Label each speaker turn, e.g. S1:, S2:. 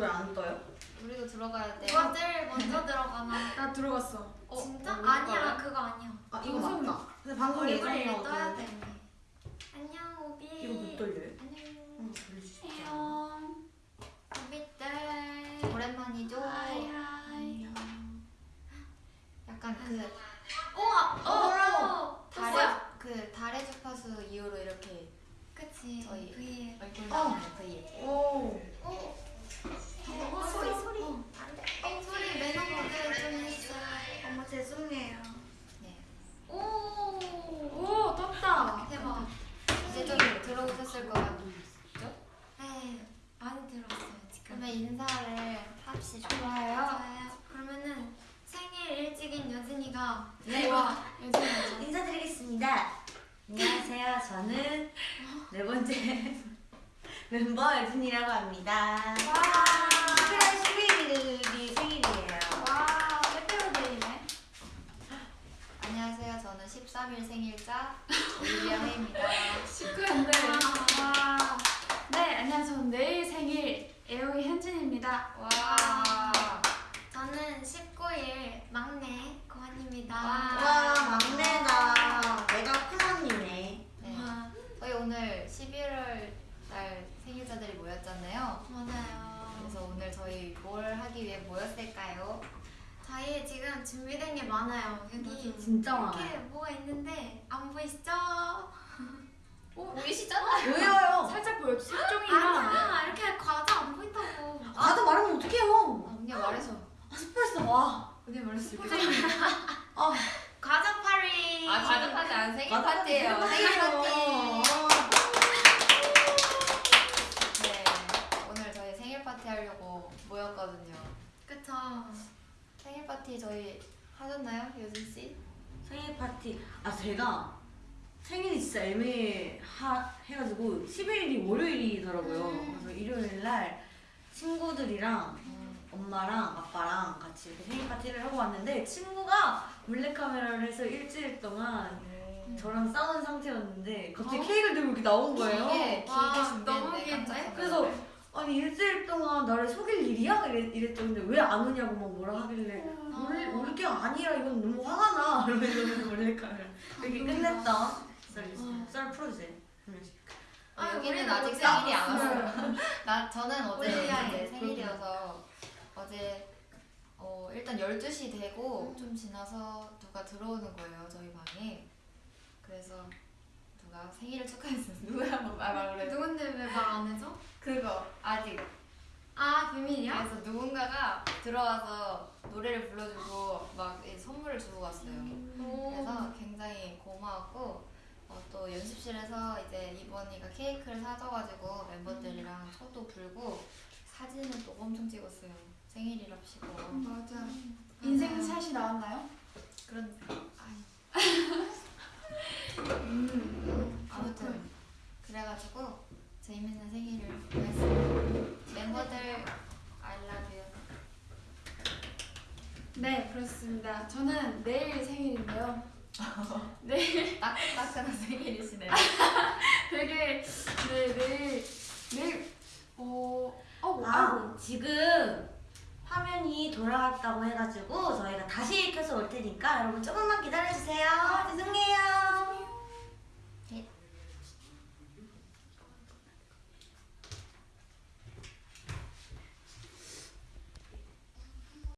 S1: 왜안 떠요?
S2: 우리도 들어가야 돼.
S3: 누가 제일 먼저 들어가나?
S4: 나 들어갔어.
S2: 어,
S3: 진짜?
S2: 어,
S3: 아니야? 그거 아니야.
S1: 아 이거. 맞다. 근데 방송
S3: 얼굴을
S1: 예정이라고
S3: 떠야. 돼. 안녕 오비.
S1: 이거 못 돌려요?
S3: 안녕.
S1: 응.
S4: 안녕.
S3: 오비들.
S2: 오랜만이죠.
S4: 하이.
S2: 약간 그
S3: 우와. 어.
S2: 달의
S3: 달에.
S2: 그 달의 주파수 이후로 이렇게
S3: 그치.
S2: 저희
S3: V에.
S2: 얼굴
S1: 어.
S2: 나오는 V에.
S1: 오.
S3: 어. 어 소리 소리. 안돼. 어 소리 매너 모드 좀 했어. 어머 죄송해요.
S2: 네.
S3: 오.
S4: 오 떴다.
S3: 대박.
S2: 이제 좀 들어오셨을 것 같죠?
S3: 네 많이 들었어요 지금.
S2: 그러면 인사를 합시다.
S3: 좋아요. 좋아요. 그러면은 생일 일찍인 여진이가
S1: 네.
S3: 좋아.
S1: 인사드리겠습니다. 안녕하세요. 저는 네 번째 멤버 여진이라고 합니다.
S3: 와.
S1: 11월 11일이 생일이에요.
S3: 와 빼빼로데이네.
S2: 안녕하세요. 저는 13일 생일자 올리비아 헤입니다.
S4: 시크한데. 와. 네 안녕하세요. 저는 내일 생일 에오이 현진입니다.
S2: 와.
S3: 저는 19일 막내 고한입니다.
S1: 와 막내다. 내가 큰언니네.
S2: 네.
S3: 와,
S2: 저희 오늘 11월 달 생일자들이 모였잖아요.
S3: 맞아요.
S2: 그래서 오늘 저희 뭘 하기 위해 모였을까요?
S3: 저희 지금 준비된 게 많아요. 여기
S1: 진짜
S3: 이렇게
S1: 많아요.
S3: 뭐가 있는데 안 보이시죠?
S2: 보이시잖아요.
S1: 왜요?
S4: 살짝 보여주세요. 색종이랑.
S3: 아니야 이렇게 과자 안 보인다고.
S1: 나도 말하면 어떡해요?
S2: 언니가 말해서.
S1: 아 스포했어. 와.
S2: 언니가 말했 어.
S1: 아
S3: 과자 파리.
S2: 아, 가족 파티 안 생일. 파티예요. 생일 파티.
S1: 어.
S2: 네. 오늘 저희 생일 파티 하려고 모였거든요.
S3: 그쵸.
S2: 생일 파티 저희 하셨나요, 요진 씨?
S1: 생일 파티. 아 제가 생일이 진짜 애매해가지고 11일이 월요일이더라고요.
S3: 음.
S1: 그래서 일요일 날 친구들이랑
S2: 음.
S1: 엄마랑 아빠랑 같이 이렇게 생일 파티를 하고 왔는데 친구가 몰래카메라를 해서 일주일 동안 저랑 싸운 상태였는데 갑자기
S3: 어?
S1: 케이크를 들고 이렇게 나온 거예요.
S2: 길게
S3: 와,
S2: 길게 준비했는데
S3: 너무 긴데?
S1: 그래서 아니 일주일 동안 나를 속일 일이야? 이랬, 이랬죠. 근데 왜 안 오냐고 막 뭐라 하길래 올, 올게 아니라 이건 너무 화가 나. 이러면서 몰래카메라 이렇게 끝냈다. 썰, 썰 풀어주세요.
S2: 아,
S3: 아,
S2: 여기는 아직
S3: 못
S2: 생일이 안. 왔어요. 나 저는 어제 이제 생일이어서 어제 어, 일단 12시 되고 좀 지나서 누가 들어오는 거예요 저희 방에. 그래서 누가 생일을 축하했어요. 누구야 뭐 말- 말을 해.
S3: 누군데 왜 말 안 해줘?
S2: 그거 아직.
S3: 아 비밀이야?
S2: 그래서 누군가가 들어와서 노래를 불러주고 막이 선물을 주고 갔어요.
S3: 오.
S2: 그래서 굉장히 고마웠고 어, 또 연습실에서 이제 이번이가 케이크를 사줘가지고 멤버들이랑 초도 불고 사진을 또 엄청 찍었어요. 생일이랍시고
S4: 맞아. 인생샷이 나왔나요?
S2: 그런 아이. 아무튼 그래가지고 재밌는 생일을 보냈습니다. 멤버들 I love you.
S4: 네 그렇습니다. 저는 내일 생일인데요. 내일
S2: 따끈따끈한 생일이시네요.
S4: 되게 네 내일 내일 어. 어 뭐?
S1: 아, 지금 화면이 돌아갔다고 해가지고 저희가 다시 켜서 올 테니까 여러분 조금만 기다려주세요.